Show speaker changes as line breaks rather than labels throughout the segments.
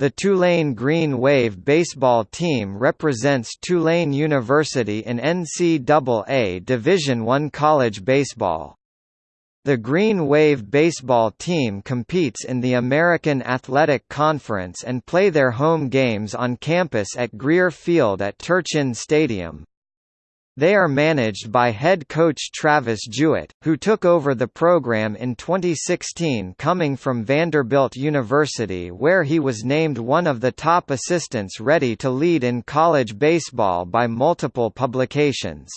The Tulane Green Wave baseball team represents Tulane University in NCAA Division I college baseball. The Green Wave baseball team competes in the American Athletic Conference and play their home games on campus at Greer Field at Turchin Stadium. They are managed by head coach Travis Jewett, who took over the program in 2016 coming from Vanderbilt University where he was named one of the top assistants ready to lead in college baseball by multiple publications.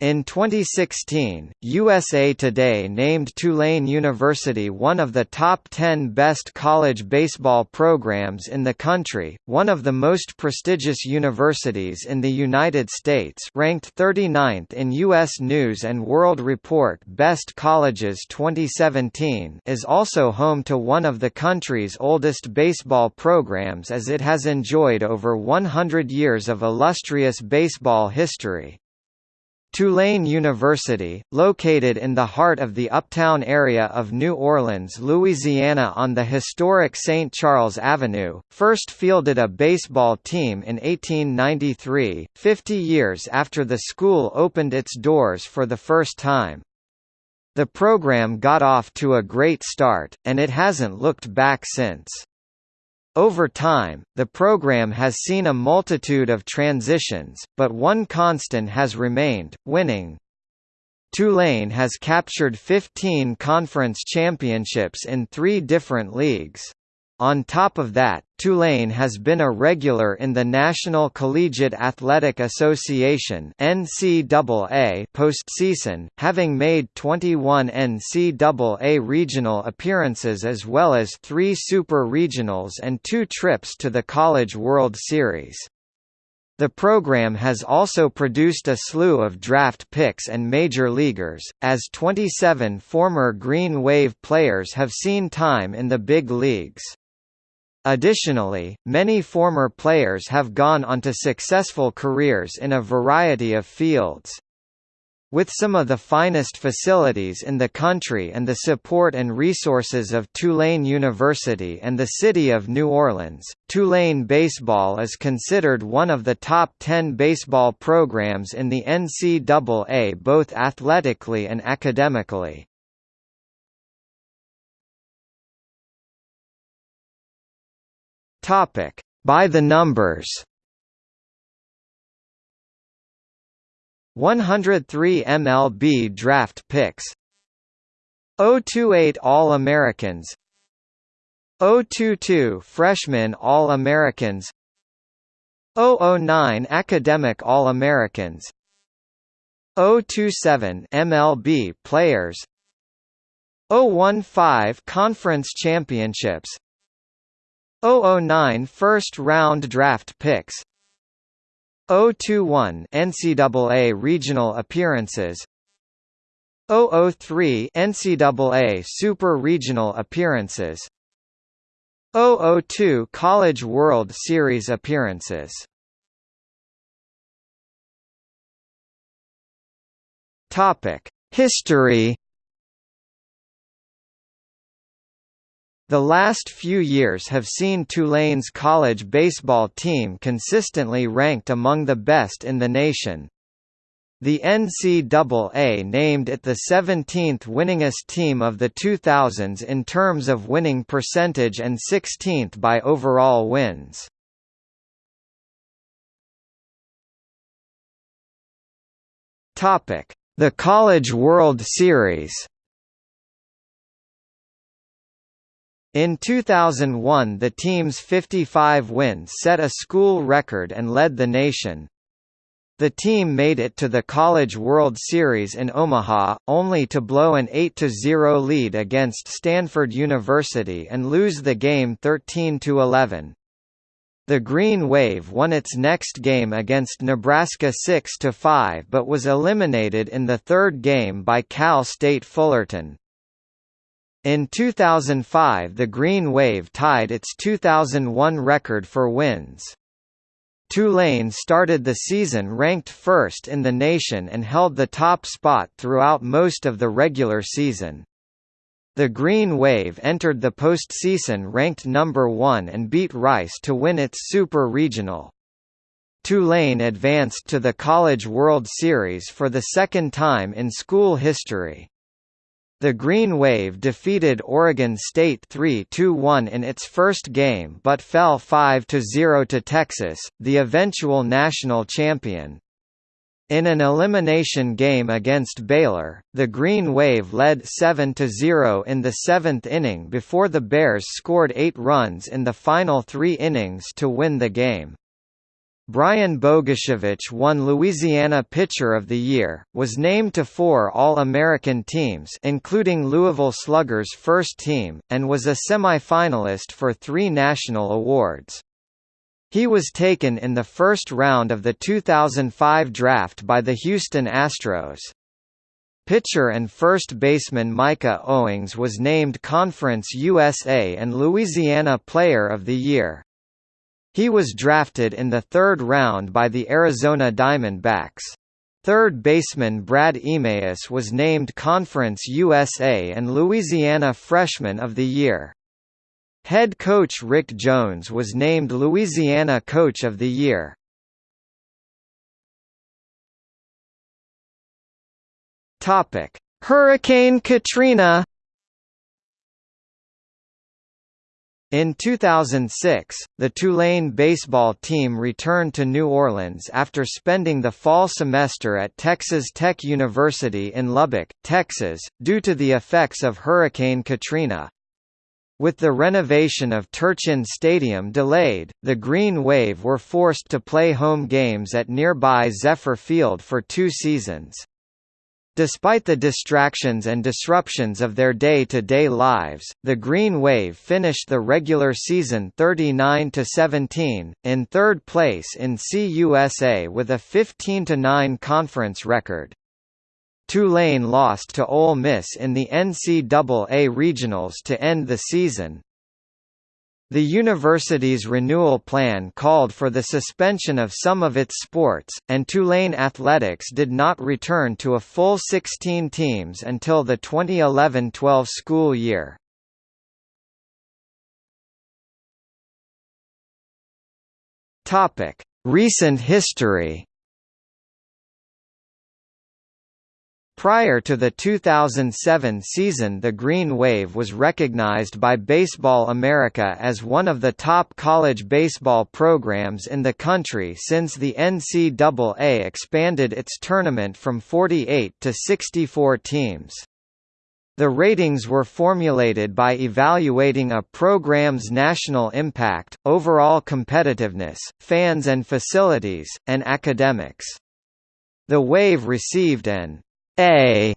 In 2016, USA Today named Tulane University one of the top 10 best college baseball programs in the country, one of the most prestigious universities in the United States ranked 39th in U.S. News & World Report Best Colleges 2017 is also home to one of the country's oldest baseball programs as it has enjoyed over 100 years of illustrious baseball history. Tulane University, located in the heart of the uptown area of New Orleans, Louisiana on the historic St. Charles Avenue, first fielded a baseball team in 1893, 50 years after the school opened its doors for the first time. The program got off to a great start, and it hasn't looked back since. Over time, the program has seen a multitude of transitions, but one constant has remained, winning. Tulane has captured 15 conference championships in three different leagues. On top of that, Tulane has been a regular in the National Collegiate Athletic Association (NCAA) postseason, having made 21 NCAA regional appearances as well as 3 super regionals and 2 trips to the College World Series. The program has also produced a slew of draft picks and major leaguers, as 27 former Green Wave players have seen time in the big leagues. Additionally, many former players have gone on to successful careers in a variety of fields. With some of the finest facilities in the country and the support and resources of Tulane University and the city of New Orleans, Tulane baseball is considered one of the top 10 baseball programs in the NCAA both athletically and academically. Topic: By the numbers. 103 MLB draft picks. 028 All-Americans. 022 Freshman All-Americans. 009 Academic All-Americans. 027 MLB players. 015 Conference Championships 009 first round draft picks 021 NCAA regional appearances 003 NCAA super regional appearances 002 College World Series appearances. Topic History The last few years have seen Tulane's college baseball team consistently ranked among the best in the nation. The NCAA named it the 17th winningest team of the 2000s in terms of winning percentage and 16th by overall wins. The College World Series In 2001 the team's 55 wins set a school record and led the nation. The team made it to the College World Series in Omaha, only to blow an 8–0 lead against Stanford University and lose the game 13–11. The Green Wave won its next game against Nebraska 6–5 but was eliminated in the third game by Cal State Fullerton. In 2005 the Green Wave tied its 2001 record for wins. Tulane started the season ranked first in the nation and held the top spot throughout most of the regular season. The Green Wave entered the postseason ranked number 1 and beat Rice to win its Super Regional. Tulane advanced to the College World Series for the second time in school history. The Green Wave defeated Oregon State 3–1 in its first game but fell 5–0 to Texas, the eventual national champion. In an elimination game against Baylor, the Green Wave led 7–0 in the seventh inning before the Bears scored eight runs in the final three innings to win the game. Brian Bogusevic won Louisiana Pitcher of the Year, was named to four All-American teams including Louisville Sluggers' first team, and was a semifinalist for three national awards. He was taken in the first round of the 2005 draft by the Houston Astros. Pitcher and first baseman Micah Owings was named Conference USA and Louisiana Player of the Year. He was drafted in the third round by the Arizona Diamondbacks. Third baseman Brad Emaus was named Conference USA and Louisiana Freshman of the Year. Head coach Rick Jones was named Louisiana Coach of the Year. Hurricane Katrina In 2006, the Tulane baseball team returned to New Orleans after spending the fall semester at Texas Tech University in Lubbock, Texas, due to the effects of Hurricane Katrina. With the renovation of Turchin Stadium delayed, the Green Wave were forced to play home games at nearby Zephyr Field for two seasons. Despite the distractions and disruptions of their day-to-day -day lives, the Green Wave finished the regular season 39–17, in third place in CUSA with a 15–9 conference record. Tulane lost to Ole Miss in the NCAA Regionals to end the season, the university's renewal plan called for the suspension of some of its sports, and Tulane athletics did not return to a full 16 teams until the 2011–12 school year. Recent history Prior to the 2007 season the Green Wave was recognized by Baseball America as one of the top college baseball programs in the country since the NCAA expanded its tournament from 48 to 64 teams. The ratings were formulated by evaluating a program's national impact, overall competitiveness, fans and facilities, and academics. The Wave received an a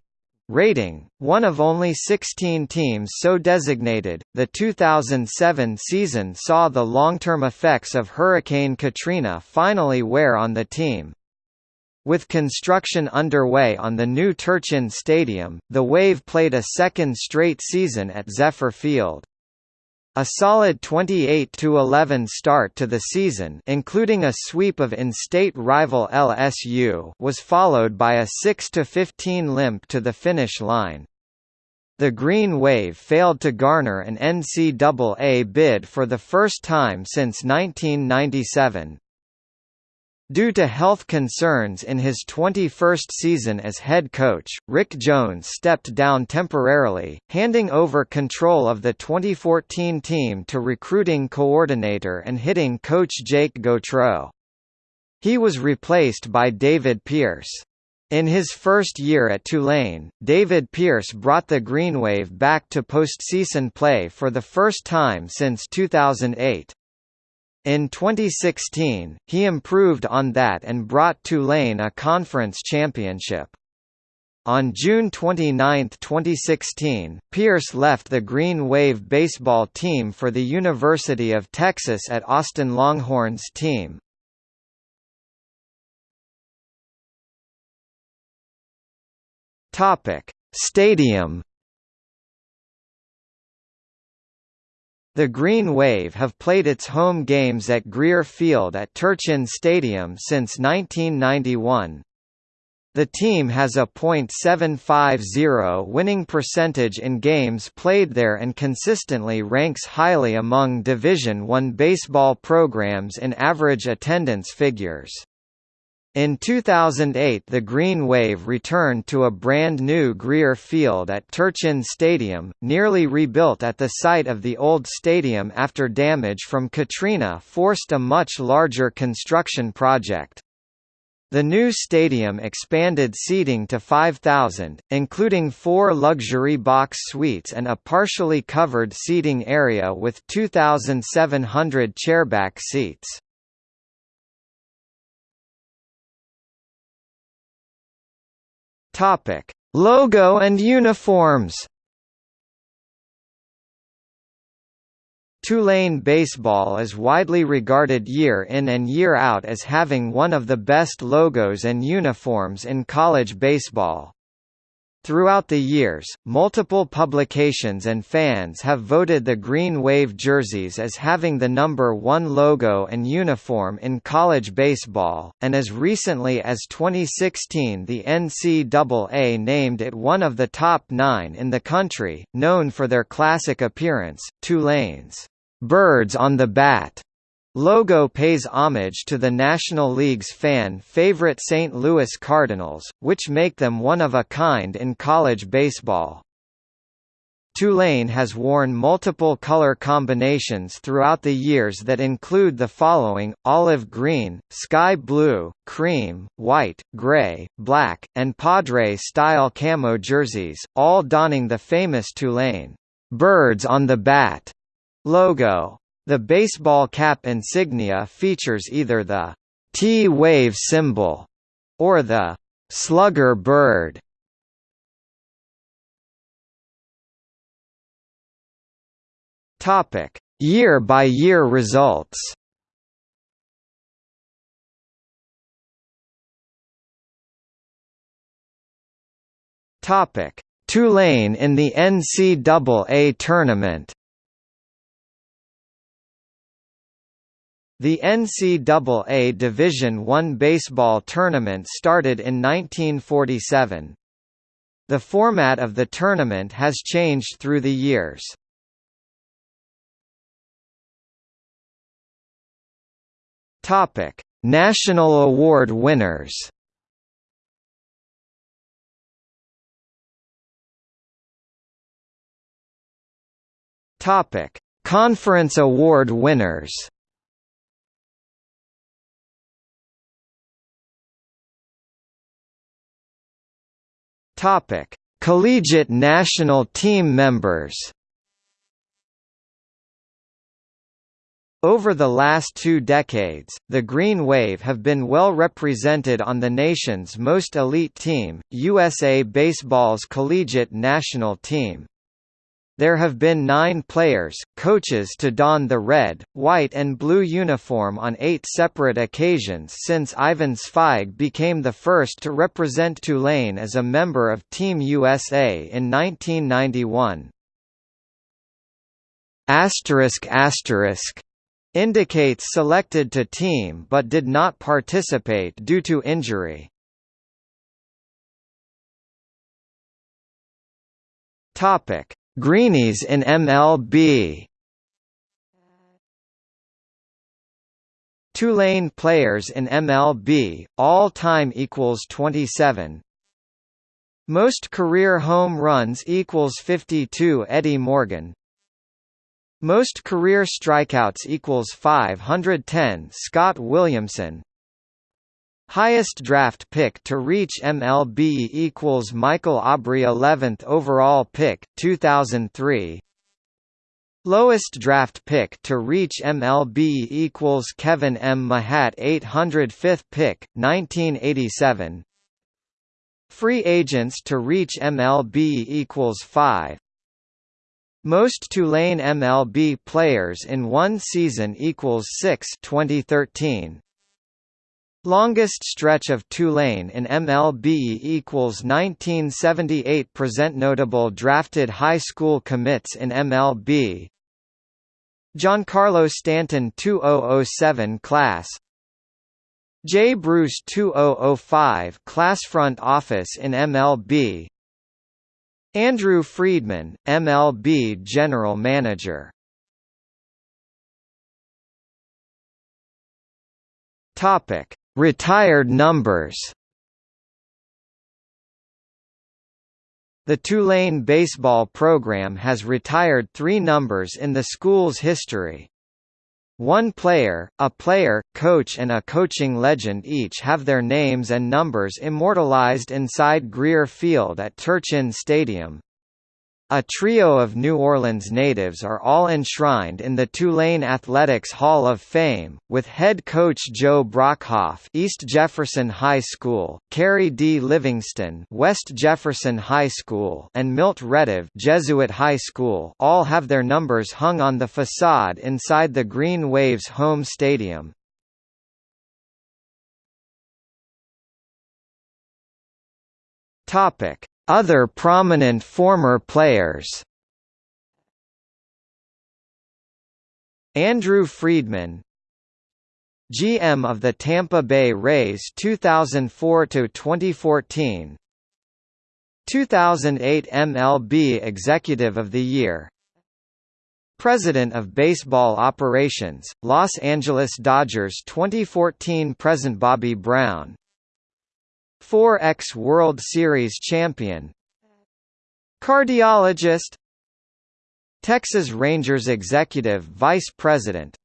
rating, one of only 16 teams so designated. The 2007 season saw the long-term effects of Hurricane Katrina finally wear on the team. With construction underway on the new Turchin Stadium, the Wave played a second straight season at Zephyr Field. A solid 28–11 start to the season including a sweep of in-state rival LSU was followed by a 6–15 limp to the finish line. The Green Wave failed to garner an NCAA bid for the first time since 1997. Due to health concerns in his 21st season as head coach, Rick Jones stepped down temporarily, handing over control of the 2014 team to recruiting coordinator and hitting coach Jake Gautreau. He was replaced by David Pierce. In his first year at Tulane, David Pierce brought the Green Wave back to postseason play for the first time since 2008. In 2016, he improved on that and brought Tulane a conference championship. On June 29, 2016, Pierce left the Green Wave baseball team for the University of Texas at Austin Longhorns team. Stadium The Green Wave have played its home games at Greer Field at Turchin Stadium since 1991. The team has a .750 winning percentage in games played there and consistently ranks highly among Division I baseball programs in average attendance figures. In 2008 the Green Wave returned to a brand new Greer Field at Turchin Stadium, nearly rebuilt at the site of the old stadium after damage from Katrina forced a much larger construction project. The new stadium expanded seating to 5,000, including four luxury box suites and a partially covered seating area with 2,700 chairback seats. Topic: Logo and uniforms. Tulane baseball is widely regarded year in and year out as having one of the best logos and uniforms in college baseball. Throughout the years, multiple publications and fans have voted the Green Wave jerseys as having the number one logo and uniform in college baseball, and as recently as 2016 the NCAA named it one of the top nine in the country, known for their classic appearance, Tulane's birds on the bat Logo pays homage to the National League's fan favorite St. Louis Cardinals, which make them one of a kind in college baseball. Tulane has worn multiple color combinations throughout the years that include the following, olive green, sky blue, cream, white, gray, black, and Padre-style camo jerseys, all donning the famous Tulane, birds on the bat logo. The baseball cap insignia features either the T-wave symbol or the slugger bird. Topic: Year-by-year results. Topic: Tulane in the NCAA tournament. The NCAA Division I baseball tournament started in 1947. The format of the tournament has changed through the years. National Award winners. Conference Award winners. Topic: Collegiate national team members. Over the last two decades, the Green Wave have been well represented on the nation's most elite team, USA Baseball's collegiate national team. There have been nine players, coaches to don the red, white and blue uniform on eight separate occasions since Ivan Zweig became the first to represent Tulane as a member of Team USA in 1991. Asterisk asterisk indicates selected to team but did not participate due to injury. Topic Greenies in MLB Tulane players in MLB, all-time equals 27 Most career home runs equals 52 Eddie Morgan. Most career strikeouts equals 510 Scott Williamson Highest draft pick to reach MLB equals Michael Aubrey 11th overall pick, 2003 Lowest draft pick to reach MLB equals Kevin Mmahat 805th pick, 1987 Free agents to reach MLB equals 5 most Tulane MLB players in one season equals 6 2013 Longest stretch of Tulane in MLB equals 1978 present notable drafted high school commits in MLB Giancarlo Stanton 2007 class. Jay Bruce 2005 Class Front Office in MLB Andrew Friedman, MLB General Manager. Topic: Retired numbers. The Tulane baseball program has retired three numbers in the school's history. One player, a player, coach and a coaching legend each have their names and numbers immortalized inside Greer Field at Turchin Stadium. A trio of New Orleans natives are all enshrined in the Tulane Athletics Hall of Fame, with head coach Joe Brockhoff East Jefferson High School, Kerry D. Livingston West Jefferson High School and Milt Retif Jesuit High School all have their numbers hung on the facade inside the Green Waves home stadium. Topic other prominent former players. Andrew Friedman GM of the Tampa Bay Rays 2004 to 2014 2008 MLB Executive of the Year. President of Baseball Operations, Los Angeles Dodgers 2014 Present Bobby Brown 4X World Series champion. Cardiologist. Texas Rangers Executive Vice President.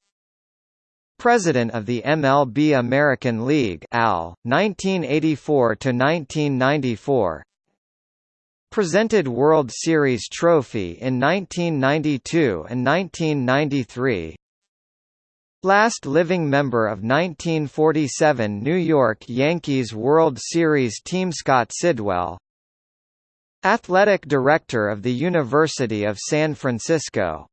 President of the MLB American League AL, 1984–1994 Presented World Series trophy in 1992 and 1993 Last living member of 1947 New York Yankees World Series team Scott Sidwell Athletic Director of the University of San Francisco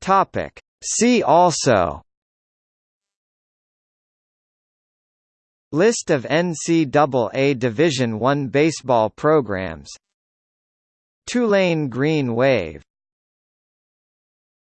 Topic. See also List of NCAA Division I baseball programs Tulane Green Wave